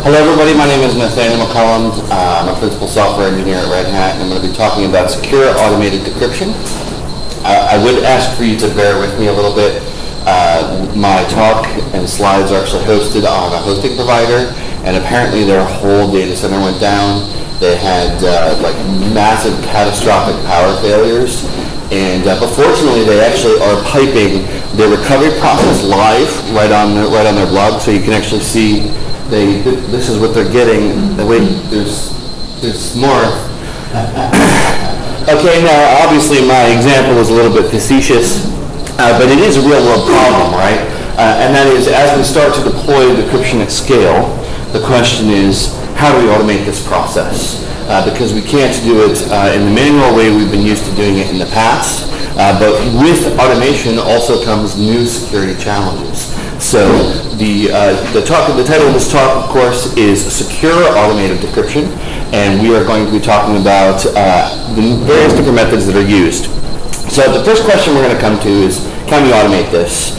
Hello, everybody. My name is Nathaniel McCallum. Uh, I'm a principal software engineer at Red Hat, and I'm going to be talking about secure automated decryption. Uh, I would ask for you to bear with me a little bit. Uh, my talk and slides are actually hosted on a hosting provider, and apparently their whole data center went down. They had uh, like massive catastrophic power failures, and uh, but fortunately they actually are piping their recovery process live right on their, right on their blog, so you can actually see they, this is what they're getting. Wait, there's, there's more. okay, now obviously my example was a little bit facetious, uh, but it is a real world problem, right? Uh, and that is, as we start to deploy decryption at scale, the question is, how do we automate this process? Uh, because we can't do it uh, in the manual way we've been used to doing it in the past. Uh, but with automation also comes new security challenges. So the, uh, the, talk, the title of this talk, of course, is Secure Automated Decryption, and we are going to be talking about uh, the various different methods that are used. So the first question we're going to come to is, can we automate this?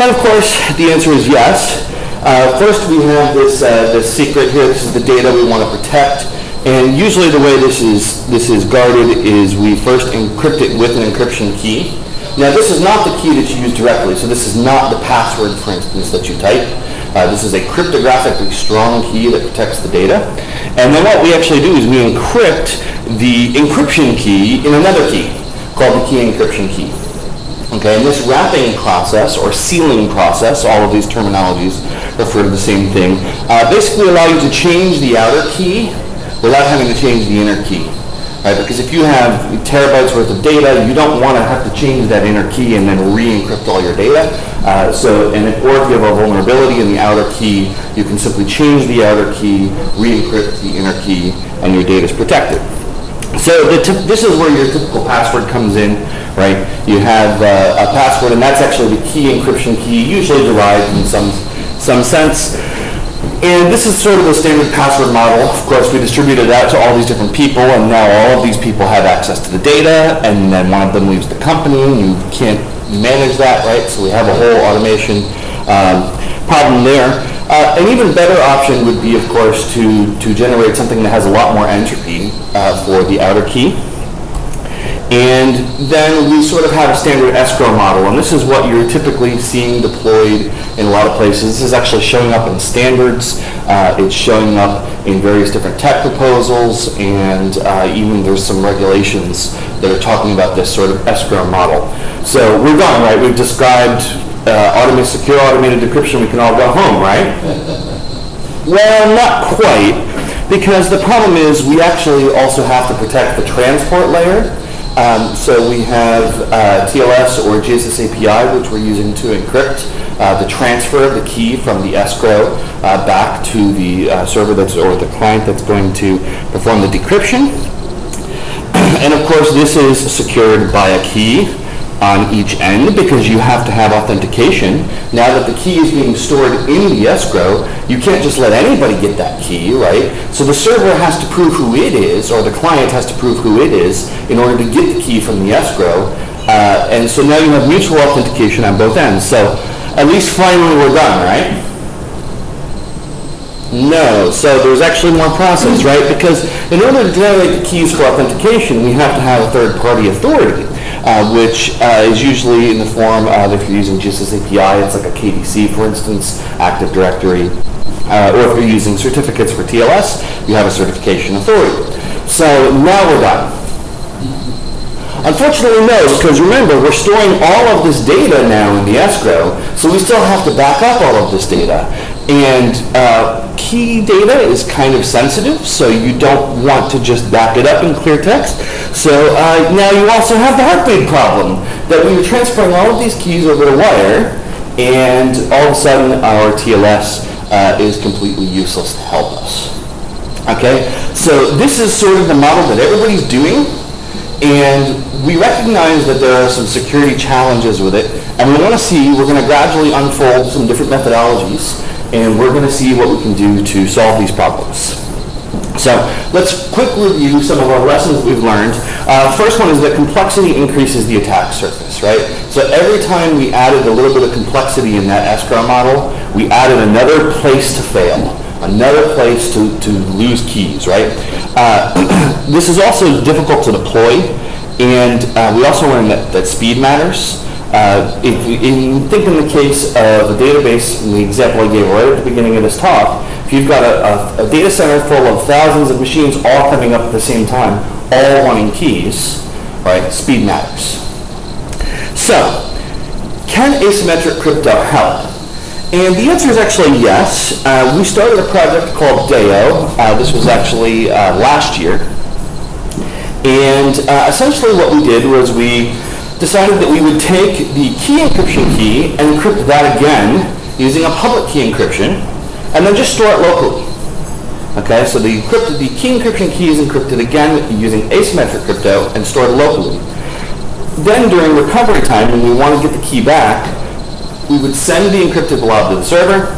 And of course, the answer is yes. Uh, first, we have this, uh, this secret here. This is the data we want to protect. And usually the way this is, this is guarded is we first encrypt it with an encryption key. Now this is not the key that you use directly, so this is not the password, for instance, that you type. Uh, this is a cryptographically strong key that protects the data. And then what we actually do is we encrypt the encryption key in another key called the key encryption key. Okay, and this wrapping process or sealing process, all of these terminologies refer to the same thing, uh, basically allow you to change the outer key without having to change the inner key right? Because if you have terabytes worth of data, you don't want to have to change that inner key and then re-encrypt all your data. Uh, so, and if, or if you have a vulnerability in the outer key, you can simply change the outer key, re-encrypt the inner key, and your data is protected. So this is where your typical password comes in, right? You have uh, a password, and that's actually the key encryption key, usually derived in some some sense. And this is sort of the standard password model. Of course, we distributed that to all these different people, and now all of these people have access to the data, and then one of them leaves the company, and you can't manage that, right? So we have a whole automation um, problem there. Uh, an even better option would be, of course, to, to generate something that has a lot more entropy uh, for the outer key. And then we sort of have a standard escrow model, and this is what you're typically seeing deployed in a lot of places. This is actually showing up in standards. Uh, it's showing up in various different tech proposals, and uh, even there's some regulations that are talking about this sort of escrow model. So we're done, right? We've described uh, automated, secure automated decryption. We can all go home, right? well, not quite, because the problem is we actually also have to protect the transport layer. Um, so we have uh, TLS or GSS API, which we're using to encrypt uh, the transfer of the key from the escrow uh, back to the uh, server that's or the client that's going to perform the decryption. and of course, this is secured by a key on each end because you have to have authentication. Now that the key is being stored in the escrow, you can't just let anybody get that key, right? So the server has to prove who it is, or the client has to prove who it is in order to get the key from the escrow. Uh, and so now you have mutual authentication on both ends. So at least finally we're done, right? No. So there's actually more process, right? Because in order to generate the keys for authentication, we have to have a third-party authority uh, which uh, is usually in the form of, if you're using GSS API, it's like a KDC, for instance, Active Directory. Uh, or if you're using certificates for TLS, you have a certification authority. So now we're done. Unfortunately, no, because remember, we're storing all of this data now in the escrow, so we still have to back up all of this data. And uh, key data is kind of sensitive, so you don't want to just back it up in clear text. So uh, now you also have the Heartbleed problem, that we were transferring all of these keys over the wire, and all of a sudden our TLS uh, is completely useless to help us. Okay, so this is sort of the model that everybody's doing, and we recognize that there are some security challenges with it, and we want to see, we're going to gradually unfold some different methodologies, and we're going to see what we can do to solve these problems. So let's quick review some of our lessons we've learned. Uh, first one is that complexity increases the attack surface, right? So every time we added a little bit of complexity in that escrow model, we added another place to fail. another place to, to lose keys, right? Uh, this is also difficult to deploy, and uh, we also learned that, that speed matters. Uh, if, you think in the case of a database, the example I gave right at the beginning of this talk, if you've got a, a, a data center full of thousands of machines all coming up at the same time, all wanting keys, right, speed matters. So, can asymmetric crypto help? And the answer is actually yes. Uh, we started a project called Deo. Uh, this was actually uh, last year. And uh, essentially what we did was we decided that we would take the key encryption key and encrypt that again using a public key encryption and then just store it locally. Okay, so the, encrypted, the key encryption key is encrypted again using asymmetric crypto and stored locally. Then during recovery time, when we want to get the key back, we would send the encrypted blob to the server,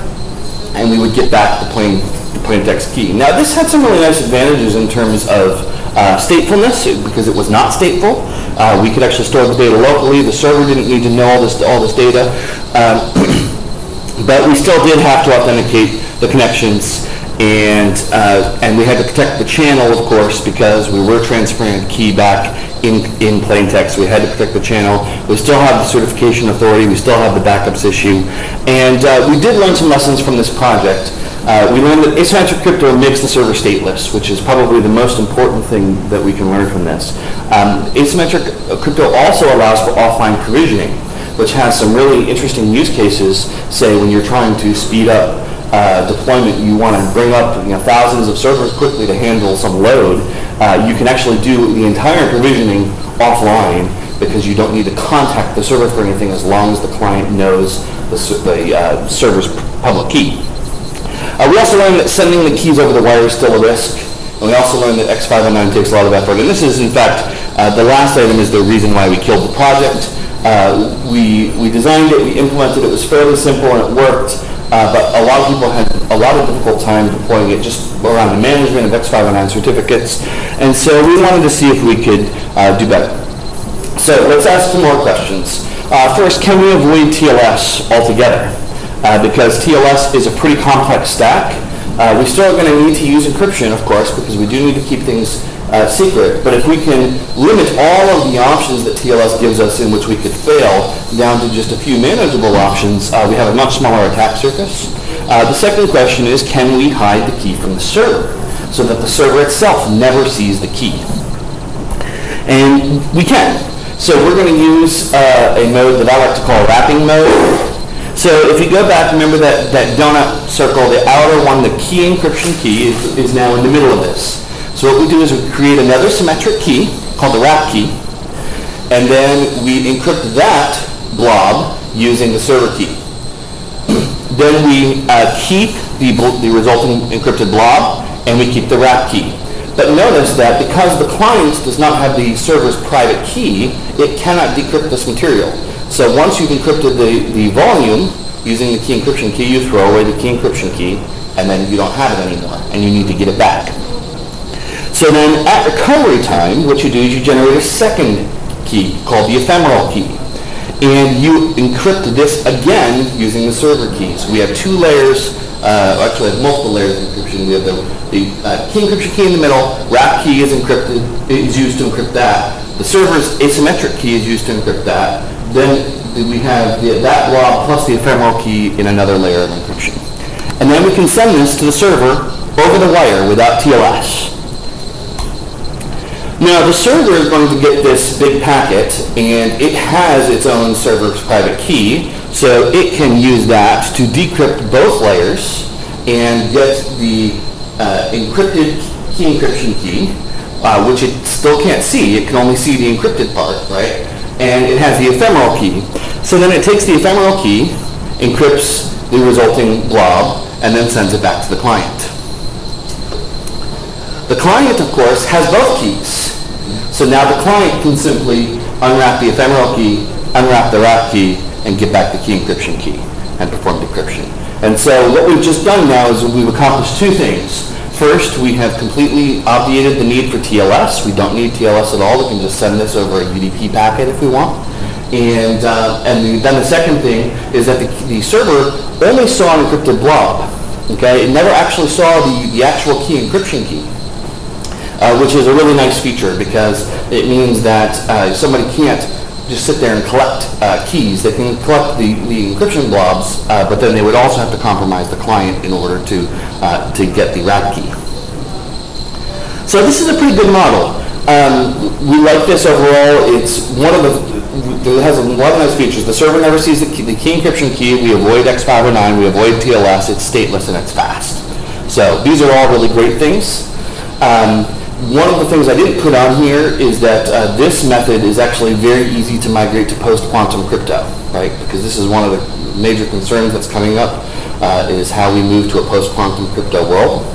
and we would get back the plain, the plain text key. Now this had some really nice advantages in terms of uh, statefulness, because it was not stateful. Uh, we could actually store the data locally. The server didn't need to know all this, all this data. Um, but we still did have to authenticate the connections and uh, and we had to protect the channel, of course, because we were transferring the key back in in plain text. We had to protect the channel. We still have the certification authority. We still have the backups issue, and uh, we did learn some lessons from this project. Uh, we learned that asymmetric crypto makes the server stateless, which is probably the most important thing that we can learn from this. Um, asymmetric crypto also allows for offline provisioning, which has some really interesting use cases, say when you're trying to speed up uh, deployment, you want to bring up you know, thousands of servers quickly to handle some load, uh, you can actually do the entire provisioning offline because you don't need to contact the server for anything as long as the client knows the, the uh, server's public key. Uh, we also learned that sending the keys over the wire is still a risk. And we also learned that X509 takes a lot of effort. And this is, in fact, uh, the last item is the reason why we killed the project. Uh, we, we designed it, we implemented it, it was fairly simple and it worked. Uh, but a lot of people had a lot of difficult time deploying it just around the management of X509 certificates. And so we wanted to see if we could uh, do better. So let's ask some more questions. Uh, first, can we avoid TLS altogether? Uh, because TLS is a pretty complex stack. Uh, we still are going to need to use encryption, of course, because we do need to keep things uh, secret, but if we can limit all of the options that TLS gives us in which we could fail down to just a few manageable options, uh, we have a much smaller attack surface. Uh, the second question is, can we hide the key from the server so that the server itself never sees the key? And we can. So we're going to use a mode that I like to call wrapping mode. So if you go back, remember that, that donut circle, the outer one, the key encryption key is, is now in the middle of this. So what we do is we create another symmetric key called the wrap key, and then we encrypt that blob using the server key. then we uh, keep the, the resulting encrypted blob, and we keep the wrap key. But notice that because the client does not have the server's private key, it cannot decrypt this material. So once you've encrypted the, the volume using the key encryption key, you throw away the key encryption key, and then you don't have it anymore, and you need to get it back. So then at recovery time, what you do is you generate a second key called the ephemeral key. And you encrypt this again using the server keys. We have two layers, uh, actually have multiple layers of encryption. We have the, the uh, key encryption key in the middle, wrap key is encrypted, is used to encrypt that. The server's asymmetric key is used to encrypt that. Then we have the, that blob plus the ephemeral key in another layer of encryption. And then we can send this to the server over the wire without TLS. Now the server is going to get this big packet and it has its own server's private key so it can use that to decrypt both layers and get the uh, encrypted key encryption key uh, which it still can't see. It can only see the encrypted part, right? And it has the ephemeral key. So then it takes the ephemeral key, encrypts the resulting blob, and then sends it back to the client. The client, of course, has both keys. So now the client can simply unwrap the ephemeral key, unwrap the wrap key, and get back the key encryption key and perform decryption. And so what we've just done now is we've accomplished two things. First, we have completely obviated the need for TLS. We don't need TLS at all. We can just send this over a UDP packet if we want. And, uh, and the, then the second thing is that the, the server only saw an encrypted blob Okay, it never actually saw the, the actual key encryption key, uh, which is a really nice feature because it means that uh, somebody can't just sit there and collect uh, keys. They can collect the, the encryption blobs, uh, but then they would also have to compromise the client in order to, uh, to get the wrap key. So this is a pretty good model. Um, we like this overall. It's one of the, it has a lot of nice features. The server never sees the key, the key encryption key. We avoid X509. We avoid TLS. It's stateless and it's fast. So these are all really great things. Um, one of the things I didn't put on here is that uh, this method is actually very easy to migrate to post-quantum crypto, right? Because this is one of the major concerns that's coming up uh, is how we move to a post-quantum crypto world.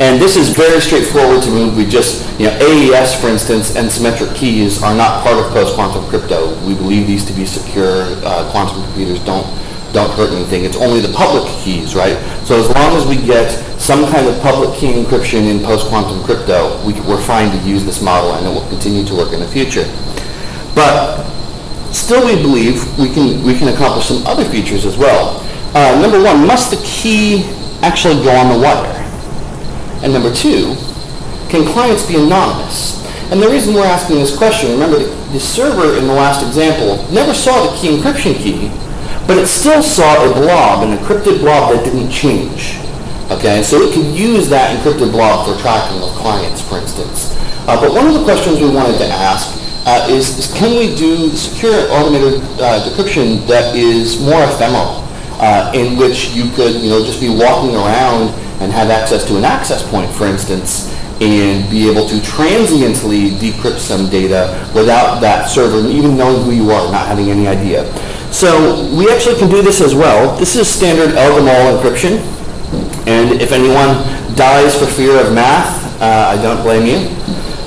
And this is very straightforward to move. We just, you know, AES, for instance, and symmetric keys are not part of post-quantum crypto. We believe these to be secure. Uh, quantum computers don't don't hurt anything. It's only the public keys, right? So as long as we get some kind of public key encryption in post-quantum crypto, we, we're fine to use this model and it will continue to work in the future. But still we believe we can, we can accomplish some other features as well. Uh, number one, must the key actually go on the wire? And number two, can clients be anonymous? And the reason we're asking this question, remember the, the server in the last example never saw the key encryption key, but it still saw a blob, an encrypted blob that didn't change. Okay, so it could use that encrypted blob for tracking of clients, for instance. Uh, but one of the questions we wanted to ask uh, is, is, can we do secure automated uh, decryption that is more ephemeral, uh, in which you could, you know, just be walking around and have access to an access point, for instance, and be able to transiently decrypt some data without that server even knowing who you are, not having any idea. So we actually can do this as well. This is standard El-Gamal encryption. And if anyone dies for fear of math, uh, I don't blame you.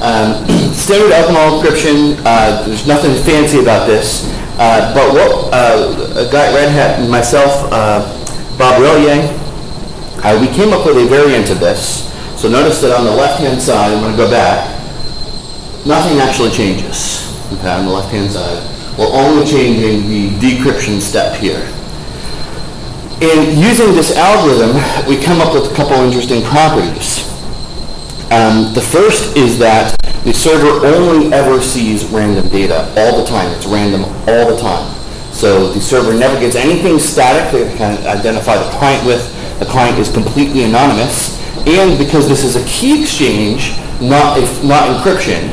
Um, standard El-Gamal encryption, uh, there's nothing fancy about this. Uh, but what uh, a guy at Red Hat and myself, uh, Bob Relyea, uh, we came up with a variant of this. So notice that on the left-hand side, I'm going to go back, nothing actually changes. Okay, on the left-hand side. We're only changing the decryption step here. In using this algorithm, we come up with a couple interesting properties. Um, the first is that the server only ever sees random data all the time. It's random all the time. So the server never gets anything static that can identify the client with the client is completely anonymous, and because this is a key exchange, not, not encryption,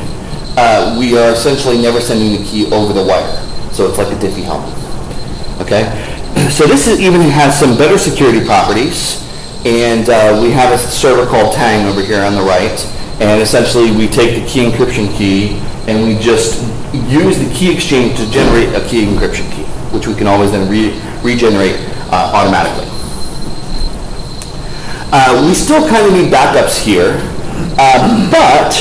uh, we are essentially never sending the key over the wire. So it's like a Diffie-Hellman. Okay? So this is, even has some better security properties, and uh, we have a server called Tang over here on the right, and essentially we take the key encryption key and we just use the key exchange to generate a key encryption key, which we can always then re regenerate uh, automatically. Uh, we still kind of need backups here, uh, but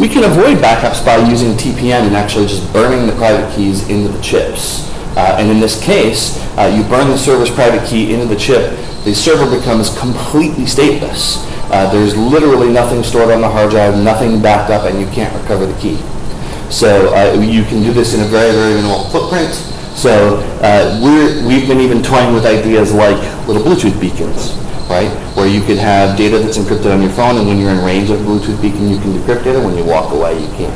we can avoid backups by using TPM and actually just burning the private keys into the chips. Uh, and in this case, uh, you burn the server's private key into the chip, the server becomes completely stateless. Uh, there's literally nothing stored on the hard drive, nothing backed up, and you can't recover the key. So uh, you can do this in a very, very minimal footprint. So we have been even toying with ideas like little Bluetooth beacons right? Where you could have data that's encrypted on your phone, and when you're in range of a Bluetooth beacon, you can decrypt it, and when you walk away, you can't.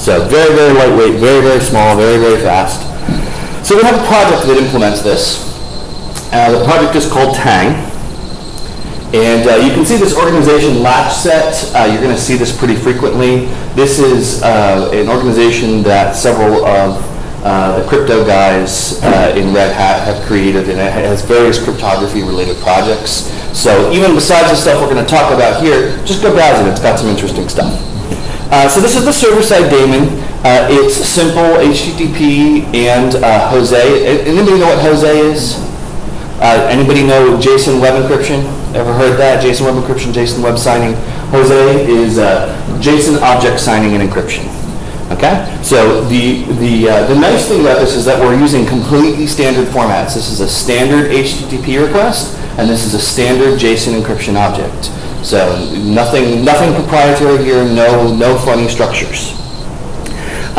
So very, very lightweight, very, very small, very, very fast. So we have a project that implements this. Uh, the project is called Tang. And uh, you can see this organization latchset. Uh, you're going to see this pretty frequently. This is uh, an organization that several of uh, the crypto guys uh, in Red Hat have created, and it has various cryptography-related projects. So even besides the stuff we're going to talk about here, just go browse it. It's got some interesting stuff. So this is the server-side daemon. Uh, it's simple HTTP and uh, Jose. Anybody know what Jose is? Uh, anybody know JSON Web Encryption? Ever heard that? JSON Web Encryption, JSON Web Signing. Jose is JSON Object Signing and Encryption. Okay? So the, the, uh, the nice thing about this is that we're using completely standard formats. This is a standard HTTP request, and this is a standard JSON encryption object. So nothing, nothing proprietary here, no, no funny structures.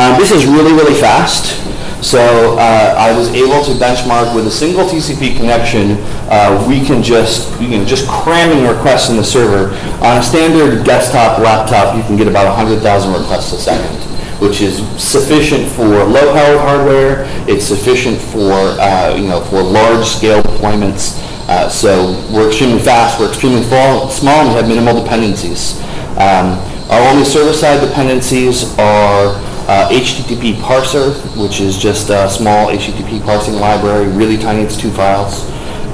Um, this is really, really fast. So uh, I was able to benchmark with a single TCP connection, uh, we can just, you know, just cramming requests in the server. On a standard desktop laptop, you can get about 100,000 requests a second, which is sufficient for low-powered hardware. It's sufficient for, uh, you know, for large-scale deployments. Uh, So we're extremely fast, we're extremely fall- small, and we have minimal dependencies. Um, Our only server-side dependencies are uh, HTTP parser, which is just a small HTTP parsing library, really tiny, it's two files.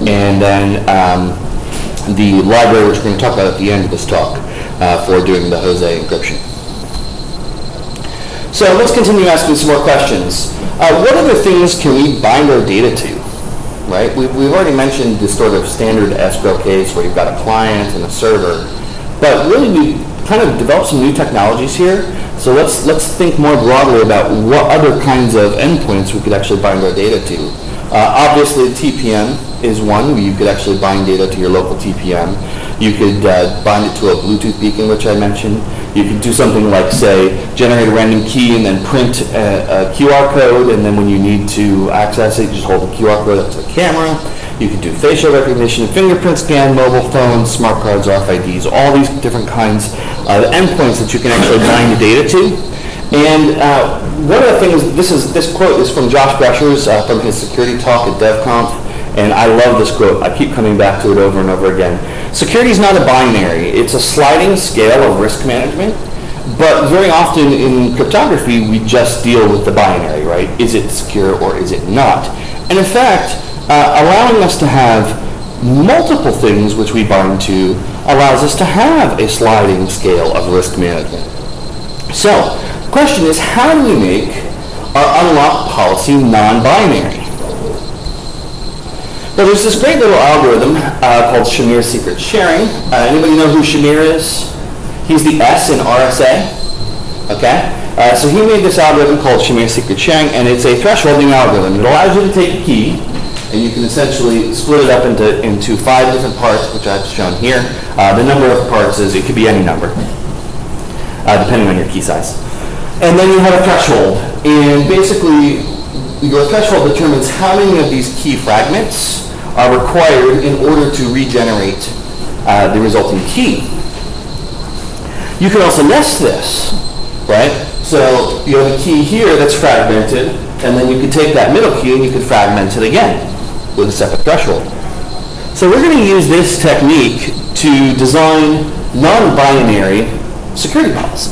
And then um, the library, which we're going to talk about at the end of this talk, uh, for doing the Jose encryption. So let's continue asking some more questions. Uh, What other things can we bind our data to? Right? We- We've already mentioned the sort of standard escrow case where you've got a client and a server. But really, we kind of developed some new technologies here. So let's, let's think more broadly about what other kinds of endpoints we could actually bind our data to. Uh, Obviously, TPM is one, you could actually bind data to your local TPM. You could uh, bind it to a Bluetooth beacon, which I mentioned. You could do something like, say, generate a random key and then print a, a QR code, and then when you need to access it, you just hold the QR code up to the camera. You can do facial recognition, fingerprint scan, mobile phones, smart cards, RFIDs, all these different kinds of endpoints that you can actually bind the data to. And uh, one of the things, this is this quote is from Josh Bressers uh, from his security talk at DevConf, and I love this quote. I keep coming back to it over and over again. Security is not a binary; it's a sliding scale of risk management. But very often in cryptography, we just deal with the binary, right? Is it secure or is it not? And in fact, uh, allowing us to have multiple things which we bind to allows us to have a sliding scale of risk management. So, the question is, how do we make our unlock policy non-binary? Well, there's this great little algorithm uh, called Shamir secret sharing. Uh, anybody know who Shamir is? He's the S in RSA. Okay? Uh, so he made this algorithm called Shamir secret sharing, and it's a thresholding algorithm. It allows you to take a key, and you can essentially split it up into, into five different parts, which I've shown here. Uh, the number of parts is, it could be any number, uh, depending on your key size. And then you have a threshold, and basically, your threshold determines how many of these key fragments are required in order to regenerate uh, the resulting key. You can also nest this, right? So you have a key here that's fragmented, and then you could take that middle key and you could fragment it again with a separate threshold. So we're going to use this technique to design non-binary security policy.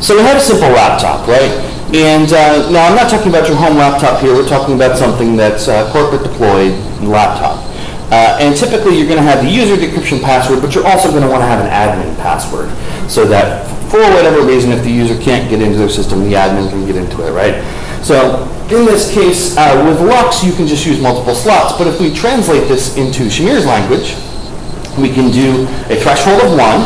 So we have a simple laptop, right? And uh, now I'm not talking about your home laptop here. We're talking about something that's uh, corporate deployed laptop. Uh, and typically you're going to have the user decryption password, but you're also going to want to have an admin password so that for whatever reason, if the user can't get into their system, the admin can get into it, right? So in this case, uh, with LUKS, you can just use multiple slots. But if we translate this into Shamir's language, we can do a threshold of one,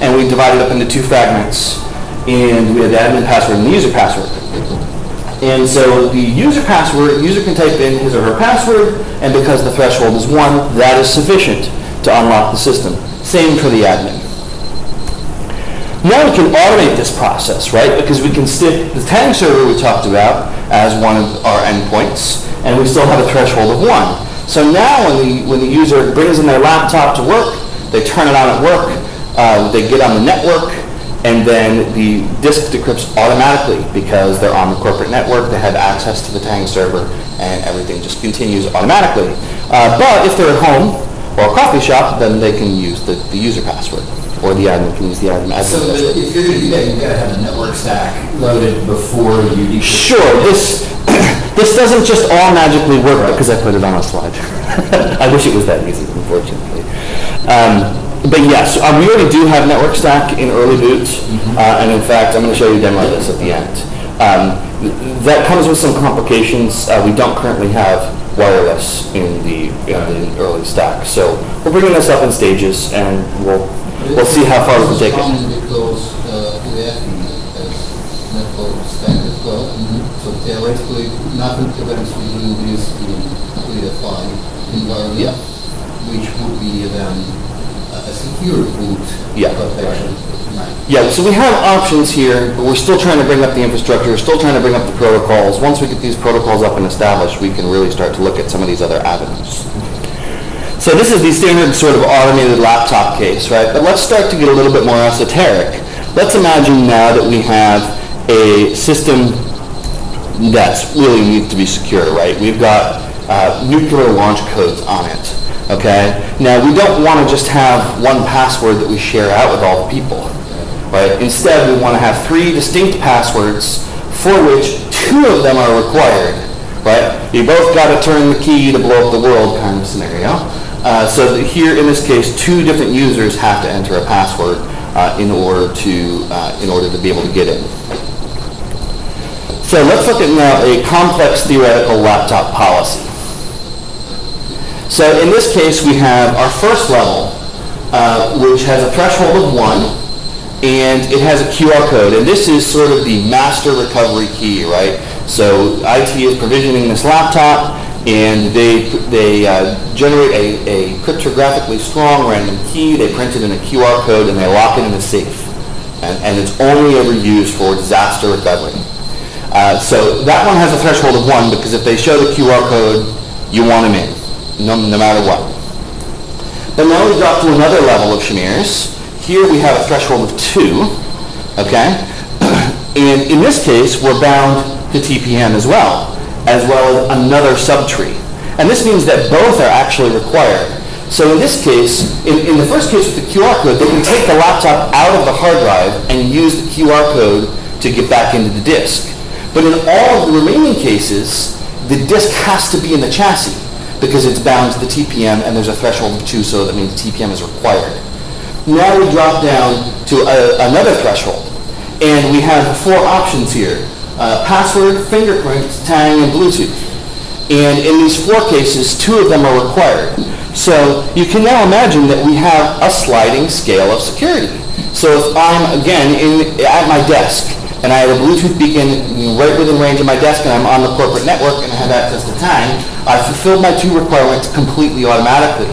and we divide it up into two fragments. And we have the admin password and the user password. And so the user password, user can type in his or her password, and because the threshold is one, that is sufficient to unlock the system. Same for the admin. Now we can automate this process, right? Because we can stick the Tang server we talked about as one of our endpoints, and we still have a threshold of one. So now when the, when the user brings in their laptop to work, they turn it on at work, uh, they get on the network, and then the disk decrypts automatically because they're on the corporate network, they have access to the Tang server, and everything just continues automatically. Uh, but if they're at home or a coffee shop, then they can use the, the user password, or the admin can use the admin. admin So password. if you're gonna do that, you've gotta have the network stack loaded before you. Sure, this, this doesn't just all magically work because I put it on a slide. I wish it was that easy, unfortunately. Um, But yes, um, we already do have network stack in early boot, uh, and in fact, I'm going to show you a demo of this at the end. Um, That comes with some complications. Uh, We don't currently have wireless in the, in the early stack, so we're bringing this up in stages, and we'll, we'll see how far we can take it. Common because uh, has network stack as well. So theoretically, nothing prevents you doing this in UEFI environment, Yeah. which would be then a secure boot Yeah. protection. Yeah, so we have options here, but we're still trying to bring up the infrastructure, we're still trying to bring up the protocols. Once we get these protocols up and established, we can really start to look at some of these other avenues. So this is the standard sort of automated laptop case, right? But let's start to get a little bit more esoteric. Let's imagine now that we have a system that's really needs to be secure, right? We've got uh, nuclear launch codes on it, okay? Now, we don't want to just have one password that we share out with all the people, right? Instead, we want to have three distinct passwords for which two of them are required, right? You both got to turn the key to blow up the world kind of scenario. Uh, so here, in this case, two different users have to enter a password uh, in order to uh, in order to be able to get in. So let's look at now a complex theoretical laptop policy. So in this case, we have our first level, uh, which has a threshold of one, and it has a QR code. And this is sort of the master recovery key, right? So IT is provisioning this laptop, and they, they uh, generate a, a cryptographically strong random key. They print it in a QR code, and they lock it in a safe. And, and it's only ever used for disaster recovery. Uh, so that one has a threshold of one because if they show the QR code, you want them in, no, no matter what. Then now we drop to another level of Shamirs. Here we have a threshold of two, okay? and in this case, we're bound to TPM as well, as well as another subtree. And this means that both are actually required. So in this case, in, in the first case with the QR code, they can take the laptop out of the hard drive and use the QR code to get back into the disk. But in all of the remaining cases, the disk has to be in the chassis because it's bound to the TPM and there's a threshold of two, so that means TPM is required. Now we drop down to a, another threshold, and we have four options here. Uh, password, fingerprint, tang, and Bluetooth. And in these four cases, two of them are required. So you can now imagine that we have a sliding scale of security. So if I'm, again, in, at my desk, and I have a Bluetooth beacon right within range of my desk, and I'm on the corporate network, and I have access to Tang, I've fulfilled my two requirements completely automatically.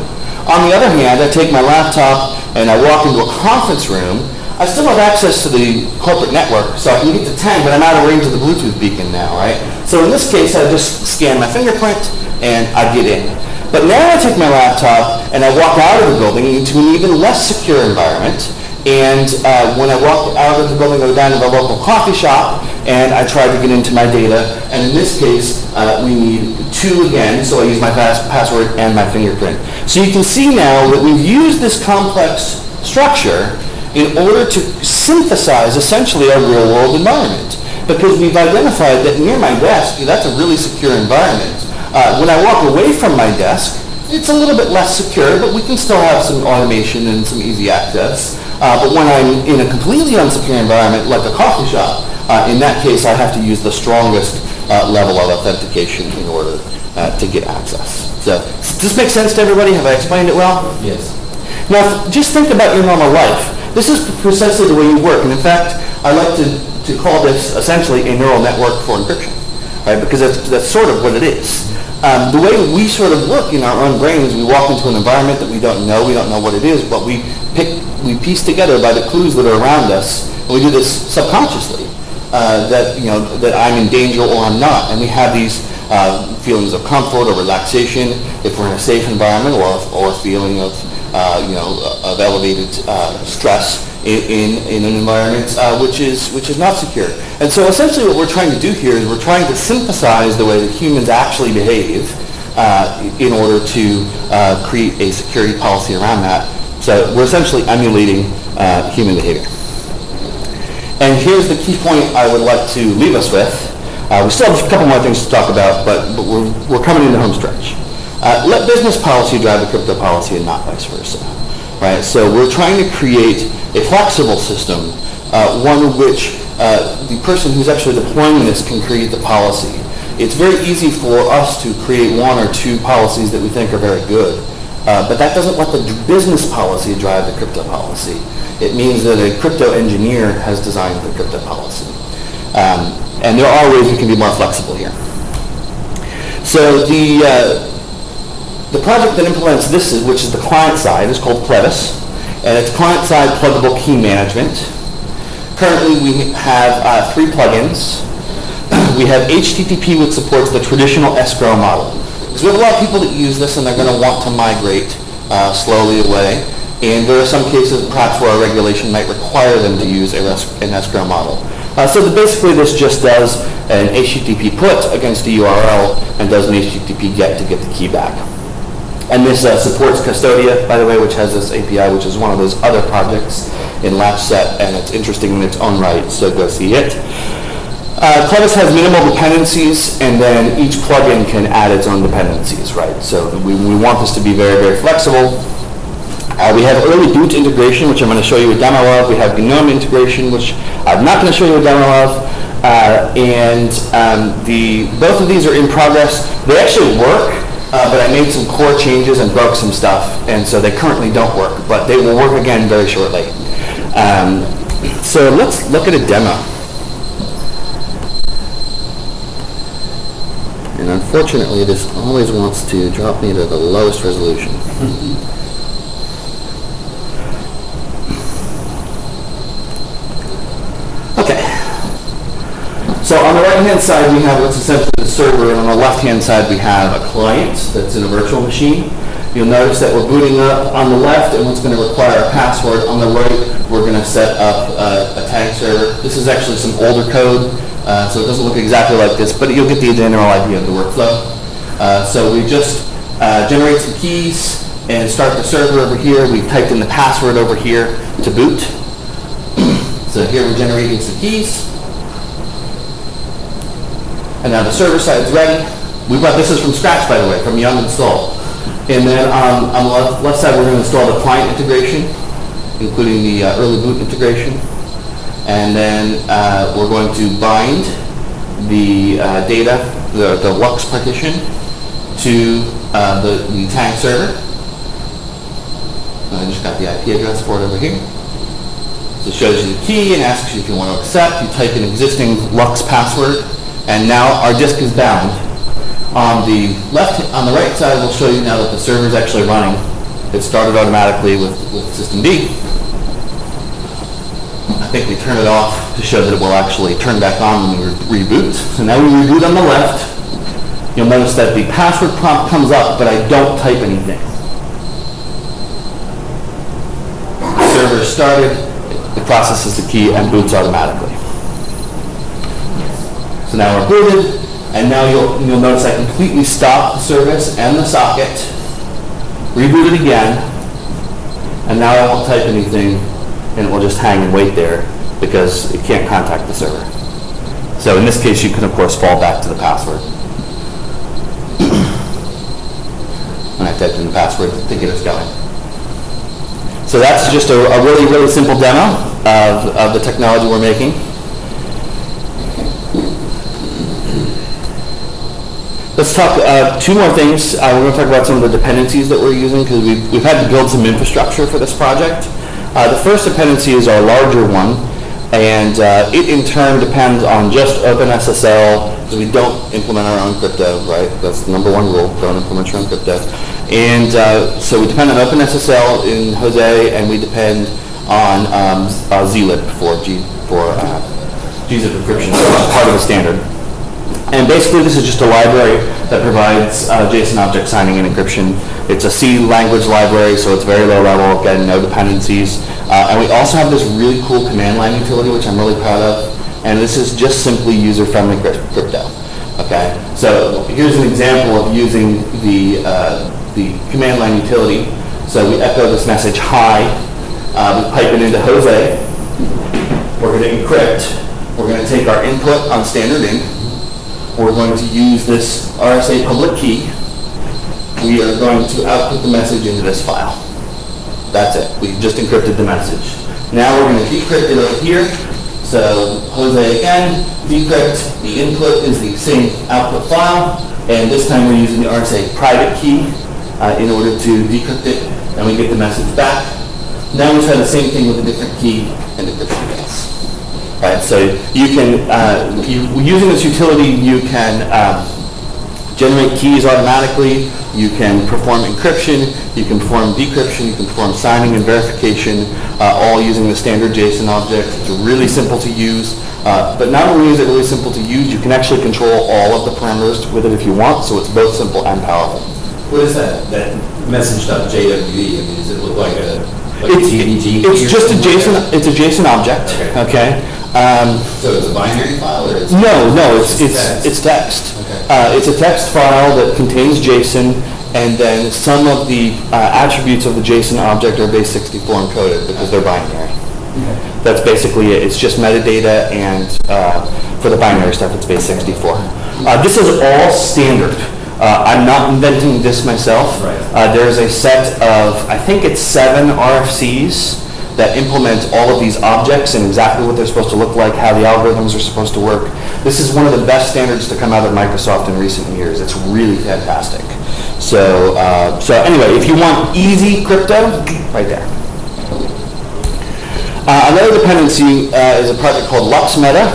On the other hand, I take my laptop and I walk into a conference room, I still have access to the corporate network, so I can get to Tang, but I'm out of range of the Bluetooth beacon now, right? So in this case, I just scan my fingerprint and I get in. But now I take my laptop and I walk out of the building into an even less secure environment, and uh, when I walk out of the building, I go down to the local coffee shop, and I try to get into my data. And in this case, uh, we need two again, so I use my pass- password and my fingerprint. So you can see now that we've used this complex structure in order to synthesize essentially our real-world environment. Because we've identified that near my desk, that's a really secure environment. Uh, when I walk away from my desk, it's a little bit less secure, but we can still have some automation and some easy access. Uh, but when I'm in a completely unsecure environment, like a coffee shop, uh, in that case, I have to use the strongest uh, level of authentication in order uh, to get access. So, does this make sense to everybody? Have I explained it well? Yes. Now, just think about your normal life. This is precisely the way you work. And in fact, I like to, to call this essentially a neural network for encryption, right? Because that's, that's sort of what it is. Um, the way we sort of work in our own brains, we walk into an environment that we don't know, we don't know what it is, but we pick, we piece together by the clues that are around us, and we do this subconsciously, uh, that, you know, that I'm in danger or I'm not. And we have these uh, feelings of comfort or relaxation if we're in a safe environment or, or a feeling of, uh, you know, of elevated uh, stress in, in, in an environment uh, which, is, which is not secure. And so essentially what we're trying to do here is we're trying to synthesize the way that humans actually behave uh, in order to create a security policy around that. So we're essentially emulating human behavior. And here's the key point I would like to leave us with. Uh, we still have a couple more things to talk about, but, but we're, we're coming into home stretch. Uh, let business policy drive the crypto policy and not vice versa. Right? So we're trying to create a flexible system, uh, one which uh, the person who's actually deploying this can create the policy. It's very easy for us to create one or two policies that we think are very good, uh, but that doesn't let the business policy drive the crypto policy. It means that a crypto engineer has designed the crypto policy. Um, and there are ways we can be more flexible here. So the, uh, the project that implements this, is, which is the client side, is called Clevis. and it's client-side pluggable key management. Currently, we have uh, three plugins. We have HTTP, which supports the traditional escrow model. Because we have a lot of people that use this, and they're going to want to migrate uh, slowly away. And there are some cases, perhaps, where a regulation might require them to use an escrow model. Uh, So that basically, this just does an HTTP put against a URL and does an HTTP get to get the key back. And this uh, supports Custodia, by the way, which has this API, which is one of those other projects in latchset, and it's interesting in its own right, so go see it. Uh, Clevis has minimal dependencies, and then each plugin can add its own dependencies, right? So we, we want this to be very, very flexible. Uh, we have early boot integration, which I'm going to show you a demo of. We have GNOME integration, which I'm not going to show you a demo of. Uh, and um, the both of these are in progress. They actually work, uh, but I made some core changes and broke some stuff, and so they currently don't work, but they will work again very shortly. Um, so let's look at a demo. And unfortunately, this always wants to drop me to the lowest resolution. Okay. So on the right-hand side, we have what's essentially the server, and on the left-hand side, we have a client that's in a virtual machine. You'll notice that we're booting up on the left, and what's going to require a password. On the right, we're going to set up uh, a Tang server. This is actually some older code, uh, so it doesn't look exactly like this, but you'll get the general idea of the workflow. Uh, So we just uh, generate some keys and start the server over here. We've typed in the password over here to boot. So here we're generating some keys. And now the server side is ready. We brought, this is from scratch, by the way, from yum install. And then um, on the left, left side, we're going to install the client integration, including the uh, early boot integration. And then uh, we're going to bind the uh, data, the, the LUKS partition, to uh, the, the Tang server. I just got the IP address for it over here. So it shows you the key and asks you if you want to accept. You type an existing LUKS password, and now our disk is bound. On the left, on the right side, we'll show you now that the server is actually running. It started automatically with, with systemd. I think we turn it off to show that it will actually turn back on when we re- reboot. So now we reboot on the left. You'll notice that the password prompt comes up, but I don't type anything. Server started, it processes the key and boots automatically. So now we're booted, and now you'll, you'll notice I completely stop the service and the socket, reboot it again, and now I won't type anything, and it will just hang and wait there because it can't contact the server. So in this case, you can of course fall back to the password. When I typed in the password get us going. So that's just a, a really, really simple demo of, of the technology we're making. Let's talk, uh, two more things. Uh, we're going to talk about some of the dependencies that we're using because we've, we've had to build some infrastructure for this project. Uh, the first dependency is our larger one, and uh, it in turn depends on just OpenSSL because we don't implement our own crypto, right? That's the number one rule, don't implement your own crypto. And uh, so we depend on OpenSSL in Jose, and we depend on um, uh, zlib for G for uh, gzip encryption, part of the standard. And basically, this is just a library that provides uh, JSON object signing and encryption. It's a C language library, so it's very low level, again, no dependencies. Uh, and we also have this really cool command line utility, which I'm really proud of. And this is just simply user-friendly crypto. Okay, so here's an example of using the uh, the command line utility. So we echo this message hi. Uh, we pipe it into Jose. We're going to encrypt. We're going to take our input on standard in. We're going to use this RSA public key. We are going to output the message into this file. That's it. We just encrypted the message. Now we're going to decrypt it over here. So Jose again, decrypt. The input is the same output file. And this time we're using the RSA private key uh, in order to decrypt it. And we get the message back. Now we try the same thing with a different key and encryption base. Right, so you can, uh, you, using this utility, you can um, generate keys automatically, you can perform encryption, you can perform decryption, you can perform signing and verification, uh, all using the standard JSON object. It's really simple to use. Uh, But not only is it really simple to use, you can actually control all of the parameters with it if you want, so it's both simple and powerful. What is that, that message.jwe? I mean, does it look like a, like It's it's just a JSON, it's a JSON object, Okay. okay? Um, So it's a binary file or it's? No, no, it's, it's, text? it's text. Okay. Uh, it's a text file that contains JSON, and then some of the uh, attributes of the JSON object are base 64 encoded because they're binary. That's basically it. It's just metadata, and uh, for the binary stuff, it's base 64. Uh, This is all standard. Uh, I'm not inventing this myself. Right. Uh, There's a set of, I think it's seven RFCs that implements all of these objects and exactly what they're supposed to look like, how the algorithms are supposed to work. This is one of the best standards to come out of Microsoft in recent years. It's really fantastic. So, uh, so anyway, if you want easy crypto, right there. Uh, Another dependency uh, is a project called LUKSMeta,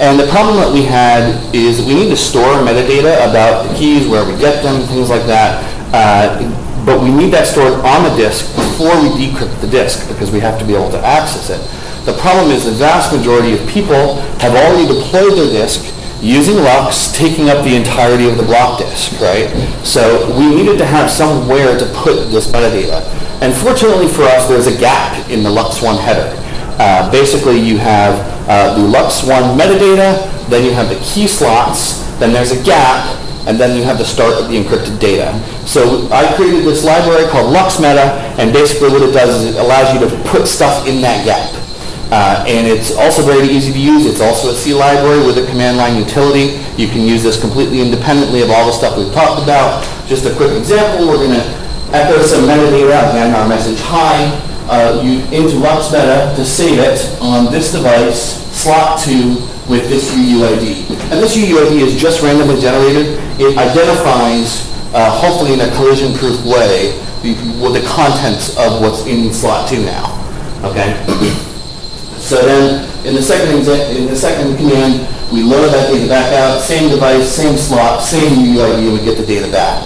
and the problem that we had is that we need to store metadata about the keys, where we get them, things like that, uh, but we need that stored on the disk before we decrypt the disk, because we have to be able to access it. The problem is the vast majority of people have already deployed their disk using LUKS, taking up the entirety of the block disk, right? So we needed to have somewhere to put this metadata. And fortunately for us, there's a gap in the LUKS1 header. Uh, Basically, you have uh, the LUKS1 metadata, then you have the key slots, then there's a gap, and then you have the start of the encrypted data. So I created this library called LUKSMeta, and basically what it does is it allows you to put stuff in that gap. Uh, and it's also very easy to use. It's also a C library with a command line utility. You can use this completely independently of all the stuff we've talked about. Just a quick example, we're going to echo some metadata, again, our message hi, uh, you, into LUKSMeta to save it on this device, slot 2, with this UUID. And this UUID is just randomly generated. It identifies, uh, hopefully in a collision-proof way, the, the contents of what's in slot 2 now. Okay? So then, in the second in the second command, we load that data back out, same device, same slot, same UUID, and we get the data back.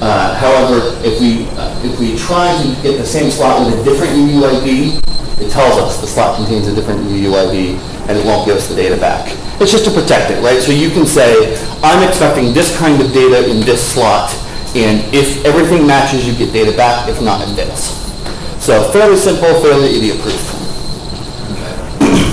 Uh, However, if we, uh, if we try to get the same slot with a different UUID, it tells us the slot contains a different UUID, and it won't give us the data back. It's just to protect it, right? So you can say, I'm expecting this kind of data in this slot, and if everything matches, you get data back, if not, it fits. So fairly simple, fairly idiot-proof.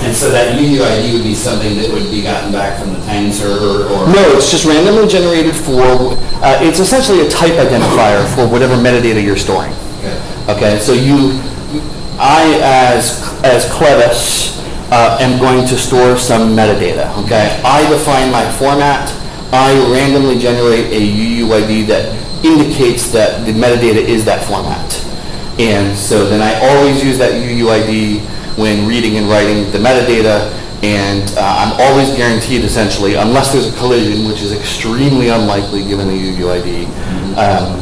And so that UUID would be something that would be gotten back from the Tang server or? No, it's just randomly generated for, uh, it's essentially a type identifier for whatever metadata you're storing. Okay. Okay, so you, I as, as Clevis, uh, am going to store some metadata, okay? I define my format, I randomly generate a UUID that indicates that the metadata is that format. And so then I always use that UUID when reading and writing the metadata, and uh, I'm always guaranteed essentially, unless there's a collision, which is extremely unlikely given the UUID, um,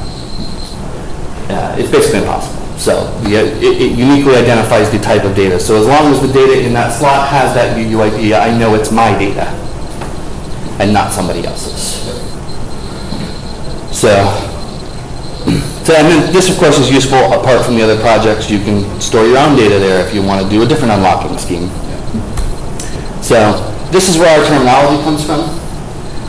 uh, it's basically impossible. So uh, it it uniquely identifies the type of data. So as long as the data in that slot has that UUID, I know it's my data and not somebody else's. So, so this of course is useful apart from the other projects. You can store your own data there if you want to do a different unlocking scheme. So this is where our terminology comes from.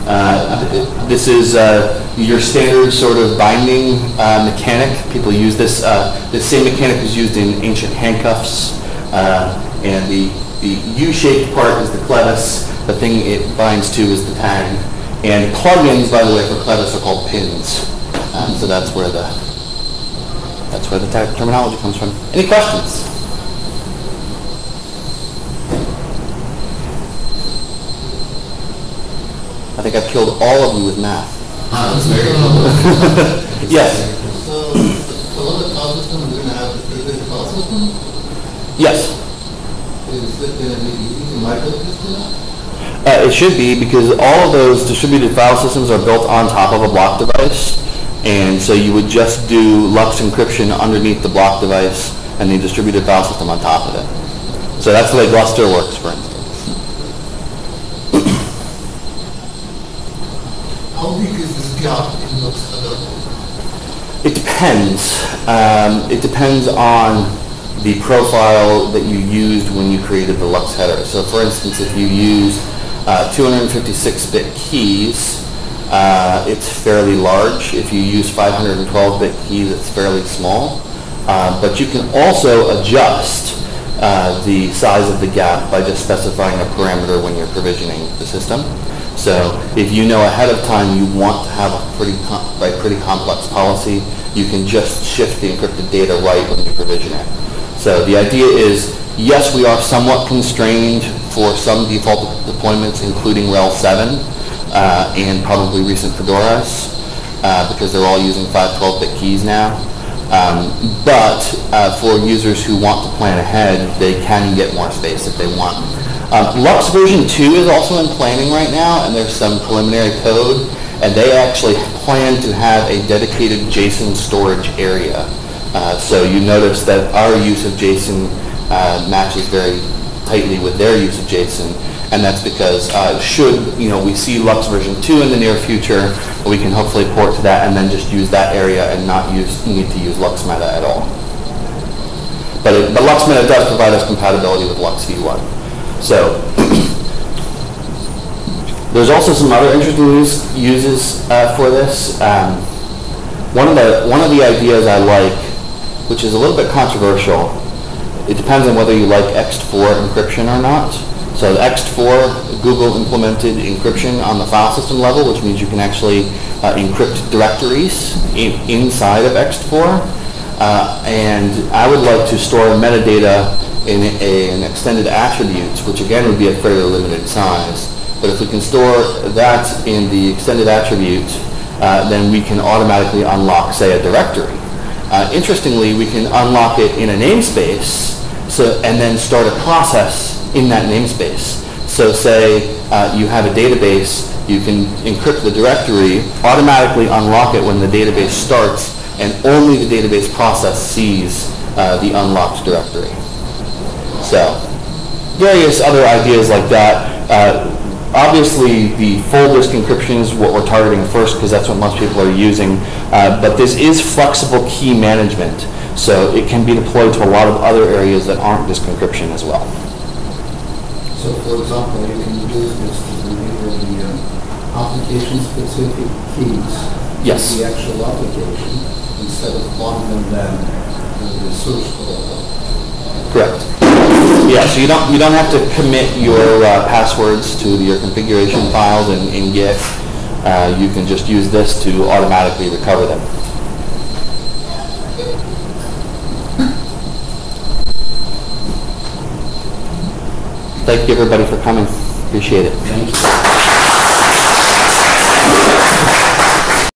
Uh, This is uh, your standard sort of binding uh, mechanic. People use this, uh, this same mechanic is used in ancient handcuffs. uh, And the, the U-shaped part is the clevis, the thing it binds to is the tang. And plugins, by the way, for clevis are called pins. Um, So that's where the, that's where the terminology comes from. Any questions? I think I've killed all of you with math. Ah, that's very cool. Yes, So, the file system, we're gonna have a dedicated file system? yes. Is it gonna be using not? Uh, It should be, because all of those distributed file systems are built on top of a block device. And so you would just do LUKS encryption underneath the block device and the distributed file system on top of it. So that's the way Gluster works, for instance. How gap in LUKS header? It depends. Um, it depends on the profile that you used when you created the LUKS header. So for instance, if you use uh, 256-bit keys, uh, it's fairly large. If you use 512-bit keys, it's fairly small. Uh, but you can also adjust uh, the size of the gap by just specifying a parameter when you're provisioning the system. So if you know ahead of time you want to have a pretty, com- pretty complex policy, you can just shift the encrypted data right when you provision it. So the idea is, yes, we are somewhat constrained for some default deployments, including RHEL 7 uh, and probably recent Fedoras, uh, because they're all using 512-bit keys now. Um, but uh, for users who want to plan ahead, they can get more space if they want. Um, LUKS version 2 is also in planning right now, and there's some preliminary code, and they actually plan to have a dedicated JSON storage area. Uh, so you notice that our use of JSON uh, matches very tightly with their use of JSON, and that's because uh, should you know we see LUKS version 2 in the near future, we can hopefully port to that and then just use that area and not use need to use LUKS Meta at all. But, it, but LUKS Meta does provide us compatibility with LUKS V1. So there's also some other interesting use, uses uh, for this. Um, one of the one of the ideas I like, which is a little bit controversial, it depends on whether you like ext4 encryption or not. So ext4, Google implemented encryption on the file system level, which means you can actually uh, encrypt directories in, inside of ext4. Uh, and I would like to store metadata in a, an extended attributes, which again would be a fairly limited size. But if we can store that in the extended attribute, uh, then we can automatically unlock, say, a directory. Uh, interestingly, we can unlock it in a namespace, so and then start a process in that namespace. So say uh, you have a database, you can encrypt the directory, automatically unlock it when the database starts, and only the database process sees uh, the unlocked directory. So, various other ideas like that. Uh, obviously, the full disk encryption is what we're targeting first because that's what most people are using. Uh, but this is flexible key management, so it can be deployed to a lot of other areas that aren't disk encryption as well. So for example, you can use this to deliver the uh, application-specific keys. Yes. to The actual application, instead of bundling them with the source code. Correct. Yeah, so you don't, you don't have to commit your uh, passwords to your configuration files in, in Git. Uh, you can just use this to automatically recover them. Thank you, everybody, for coming. Appreciate it. Thank you.